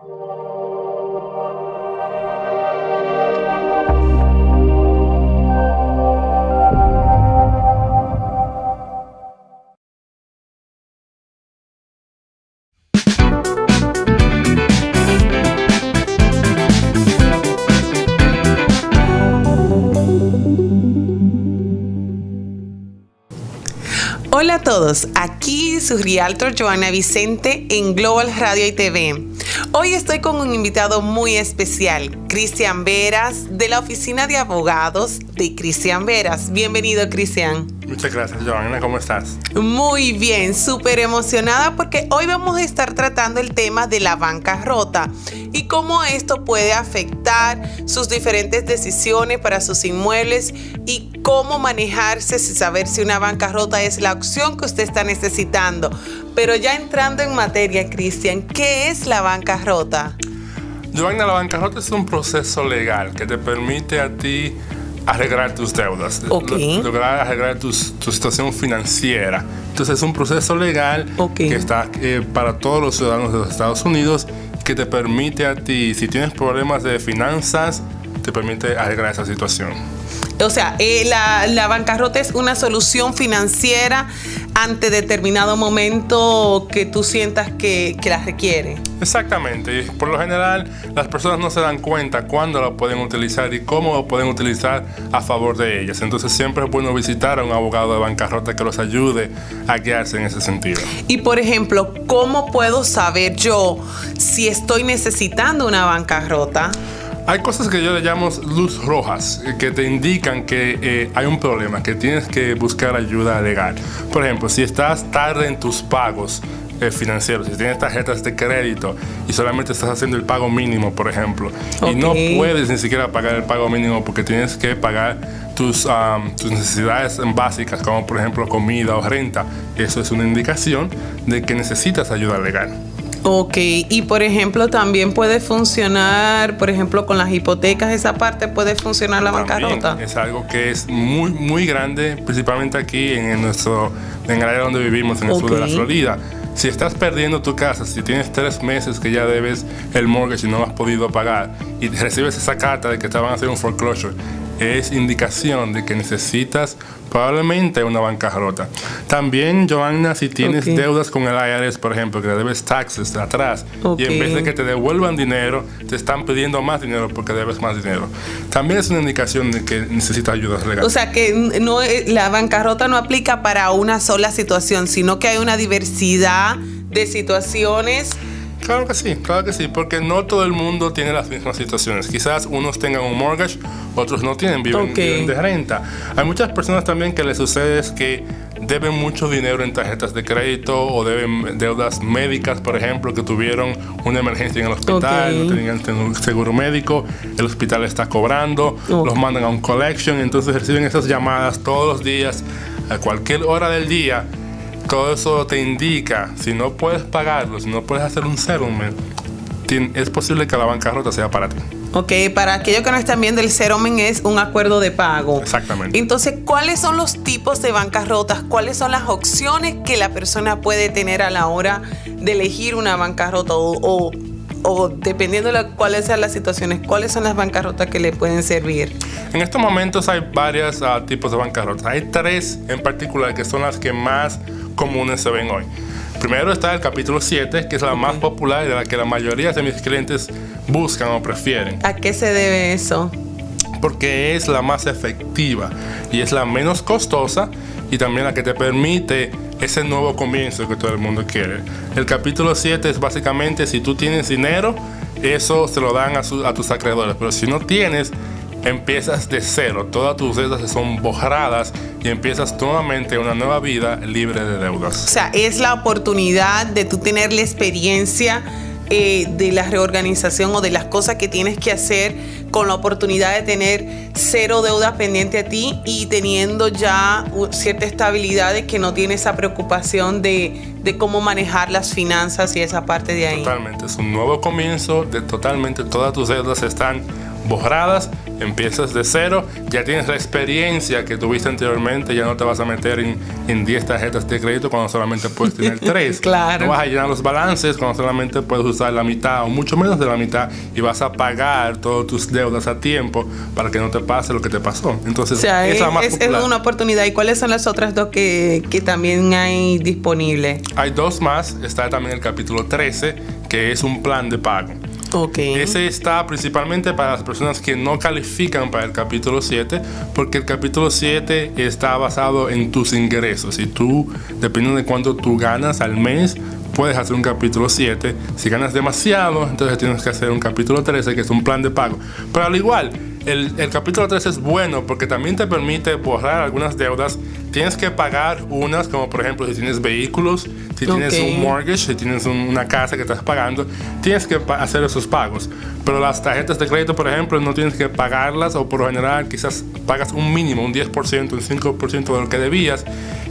Thank you. A todos, aquí su realtor Joana Vicente en Global Radio y TV. Hoy estoy con un invitado muy especial, Cristian Veras, de la Oficina de Abogados de Cristian Veras. Bienvenido, Cristian. Muchas gracias, Joana. ¿Cómo estás? Muy bien, súper emocionada porque hoy vamos a estar tratando el tema de la bancarrota y cómo esto puede afectar sus diferentes decisiones para sus inmuebles y cómo manejarse, si saber si una bancarrota es la opción que usted está necesitando. Pero ya entrando en materia, Cristian, ¿qué es la bancarrota? Joana, la bancarrota es un proceso legal que te permite a ti arreglar tus deudas, lograr arreglar tu situación financiera. Entonces es un proceso legal que está eh, para todos los ciudadanos de los Estados Unidos que te permite a ti, si tienes problemas de finanzas, te permite arreglar esa situación. O sea, eh, la, bancarrota es una solución financiera ante determinado momento que tú sientas que, que la requiere. Exactamente. Por lo general, las personas no se dan cuenta cuándo lo pueden utilizar y cómo lo pueden utilizar a favor de ellas. Entonces, siempre es bueno visitar a un abogado de bancarrota que los ayude a guiarse en ese sentido. Y, por ejemplo, ¿cómo puedo saber yo si estoy necesitando una bancarrota? Hay cosas que yo le llamo luz rojas, eh, que te indican que eh, hay un problema, que tienes que buscar ayuda legal. Por ejemplo, si estás tarde en tus pagos eh, financieros, si tienes tarjetas de crédito y solamente estás haciendo el pago mínimo, por ejemplo, y no puedes ni siquiera pagar el pago mínimo porque tienes que pagar tus, tus necesidades básicas, como por ejemplo comida o renta, eso es una indicación de que necesitas ayuda legal. Ok, y por ejemplo también puede funcionar, por ejemplo con las hipotecas, esa parte puede funcionar la bancarrota. Es algo que es muy, muy grande, principalmente aquí en, nuestro, en el área donde vivimos, en el sur de la Florida. Si estás perdiendo tu casa, si tienes tres meses que ya debes el mortgage y no has podido pagar, y recibes esa carta de que te van a hacer un foreclosure, es indicación de que necesitas probablemente una bancarrota. También, Joanna, si tienes deudas con el IRS, por ejemplo, que debes taxes de atrás y en vez de que te devuelvan dinero, te están pidiendo más dinero porque debes más dinero. También es una indicación de que necesitas ayuda legal. O sea, que no, eh, la bancarrota no aplica para una sola situación, sino que hay una diversidad de situaciones Claro que sí, claro que sí, porque no todo el mundo tiene las mismas situaciones. Quizás unos tengan un mortgage, otros no tienen, viven, de renta. Hay muchas personas también que les sucede es que deben mucho dinero en tarjetas de crédito o deben deudas médicas, por ejemplo, que tuvieron una emergencia en el hospital, no tenían seguro médico, el hospital está cobrando, los mandan a un collection, entonces reciben esas llamadas todos los días, a cualquier hora del día todo eso te indica, si no puedes pagarlo, si no puedes hacer un settlement, es posible que la bancarrota sea para ti. Ok, para aquellos que no están viendo, el settlement es un acuerdo de pago. Exactamente. Entonces, ¿cuáles son los tipos de bancarrotas? ¿Cuáles son las opciones que la persona puede tener a la hora de elegir una bancarrota? O, o, dependiendo de cuáles sean las situaciones, ¿cuáles son las bancarrotas que le pueden servir? En estos momentos hay varios ah, tipos de bancarrotas. Hay tres en particular que son las que más comunes se ven hoy. Primero está el capítulo 7, que es la más popular y de la que la mayoría de mis clientes buscan o prefieren. ¿A qué se debe eso? Porque es la más efectiva y es la menos costosa y también la que te permite ese nuevo comienzo que todo el mundo quiere. El capítulo 7 es básicamente si tú tienes dinero, eso se lo dan a, a tus acreedores, pero si no tienes, empiezas de cero, todas tus deudas son borradas y empiezas nuevamente una nueva vida libre de deudas. O sea, es la oportunidad de tú tener la experiencia eh, de la reorganización o de las cosas que tienes que hacer con la oportunidad de tener cero deudas pendiente a ti y teniendo ya cierta estabilidad de que no tienes esa preocupación de, de cómo manejar las finanzas y esa parte de ahí. Totalmente, es un nuevo comienzo de totalmente todas tus deudas están borradas, empiezas de cero, ya tienes la experiencia que tuviste anteriormente, ya no te vas a meter en, en 10 tarjetas de crédito cuando solamente puedes tener 3. claro. No vas a llenar los balances cuando solamente puedes usar la mitad o mucho menos de la mitad y vas a pagar todas tus deudas a tiempo para que no te pase lo que te pasó. Entonces, es, la más es, es, una oportunidad. ¿Y cuáles son las otras dos que, que también hay disponibles? Hay dos más. Está también el capítulo 13, que es un plan de pago. Okay. Ese está principalmente para las personas que no califican para el capítulo 7, porque el capítulo 7 está basado en tus ingresos. Y tú, dependiendo de cuánto tú ganas al mes, puedes hacer un capítulo 7. Si ganas demasiado, entonces tienes que hacer un capítulo 13, que es un plan de pago. Pero al igual, el, el, capítulo 13 es bueno porque también te permite borrar algunas deudas. Tienes que pagar unas, como por ejemplo si tienes vehículos, si tienes un mortgage, si tienes un- una casa que estás pagando, tienes que pa- hacer esos pagos. Pero las tarjetas de crédito, por ejemplo, no tienes que pagarlas o por lo general quizás pagas un mínimo, un 10%, un 5% de lo que debías.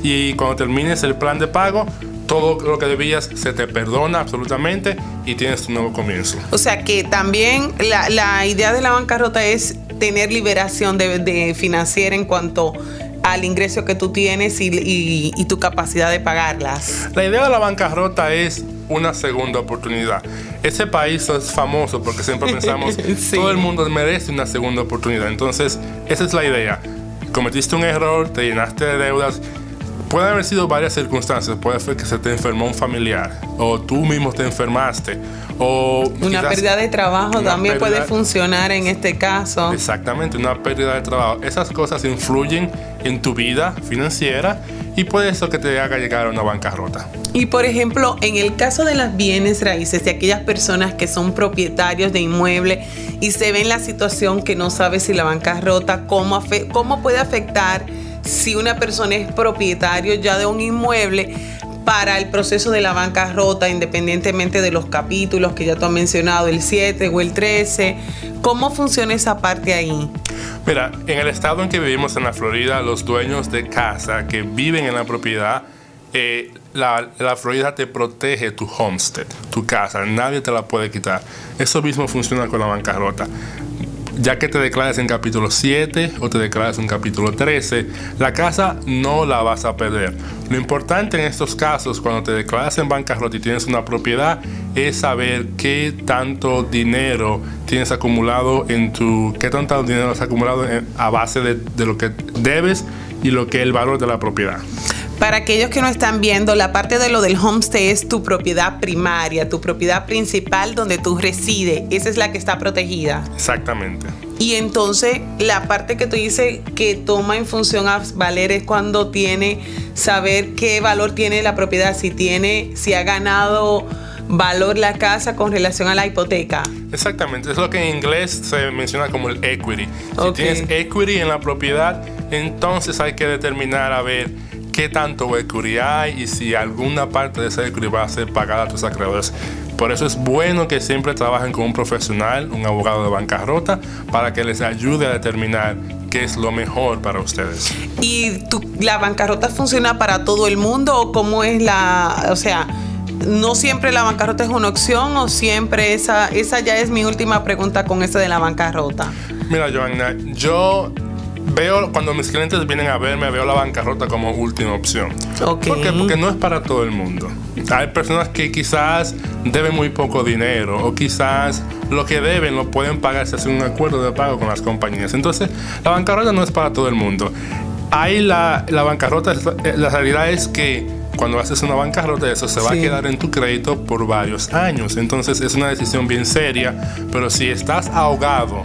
Y cuando termines el plan de pago, todo lo que debías se te perdona absolutamente y tienes tu nuevo comienzo. O sea que también la, la idea de la bancarrota es tener liberación de, de financiera en cuanto al ingreso que tú tienes y, y- y tu capacidad de pagarlas. La idea de la bancarrota es una segunda oportunidad. Ese país es famoso porque siempre pensamos Sí. todo el mundo merece una segunda oportunidad. Entonces, esa es la idea. Cometiste un error, te llenaste de deudas. Pueden haber sido varias circunstancias. Puede ser que se te enfermó un familiar, o tú mismo te enfermaste, o Una quizás- pérdida de trabajo también puede pérdida- funcionar en este caso. Exactamente, una pérdida de trabajo. Esas cosas influyen en tu vida financiera y puede eso que te haga llegar a una bancarrota. Y por ejemplo, en el caso de las bienes raíces, de aquellas personas que son propietarios de inmuebles y se ven la situación que no sabe si la bancarrota, cómo, cómo puede afectar si una persona es propietario ya de un inmueble para el proceso de la bancarrota, independientemente de los capítulos que ya tú has mencionado, el 7 o el 13. ¿Cómo funciona esa parte ahí? Mira, en el estado en que vivimos en la Florida, los dueños de casa que viven en la propiedad, eh, la, la Florida te protege tu homestead, tu casa, nadie te la puede quitar. Eso mismo funciona con la bancarrota. Ya que te declares en capítulo 7 o te declares en capítulo 13, la casa no la vas a perder. Lo importante en estos casos, cuando te declaras en bancarrota y tienes una propiedad, es saber qué tanto dinero tienes acumulado en tu, qué tanto dinero has acumulado en- a base de, de lo que debes y lo que es el valor de la propiedad. Para aquellos que no están viendo, la parte de lo del homestay es tu propiedad primaria, tu propiedad principal donde tú resides. Esa es la que está protegida. Exactamente. Y entonces la parte que tú dices que toma en función a valer es cuando tiene saber qué valor tiene la propiedad, si tiene, si ha ganado valor la casa con relación a la hipoteca. Exactamente, es lo que en inglés se menciona como el equity. Si tienes equity en la propiedad, entonces hay que determinar a ver qué tanto equity hay y si alguna parte de ese equity va a ser pagada a tus acreedores. Por eso es bueno que siempre trabajen con un profesional, un abogado de bancarrota, para que les ayude a determinar qué es lo mejor para ustedes. ¿Y tu, la bancarrota funciona para todo el mundo o cómo es la, o sea, no siempre la bancarrota es una opción o siempre esa, esa ya es mi última pregunta con esa de la bancarrota? Mira, Joanna, yo veo cuando mis clientes vienen a verme, veo la bancarrota como última opción. Ok. ¿Por qué? Porque no es para todo el mundo. Hay personas que quizás deben muy poco dinero o quizás lo que deben lo pueden pagar si hacen un acuerdo de pago con las compañías. Entonces, la bancarrota no es para todo el mundo. Hay la, la bancarrota, eh, la realidad es que cuando haces una bancarrota, eso se va Sí. a quedar en tu crédito por varios años. Entonces, es una decisión bien seria. Pero si estás ahogado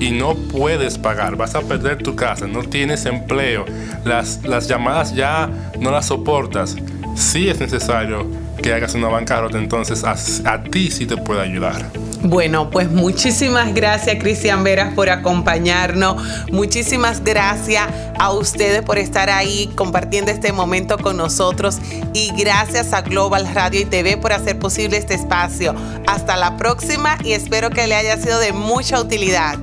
y no puedes pagar, vas a perder tu casa, no tienes empleo, las, las llamadas ya no las soportas, sí es necesario que hagas una bancarrota, entonces a, a ti sí te puede ayudar. Bueno, pues muchísimas gracias Cristian Veras por acompañarnos. Muchísimas gracias a ustedes por estar ahí compartiendo este momento con nosotros y gracias a Global Radio y TV por hacer posible este espacio. Hasta la próxima y espero que le haya sido de mucha utilidad.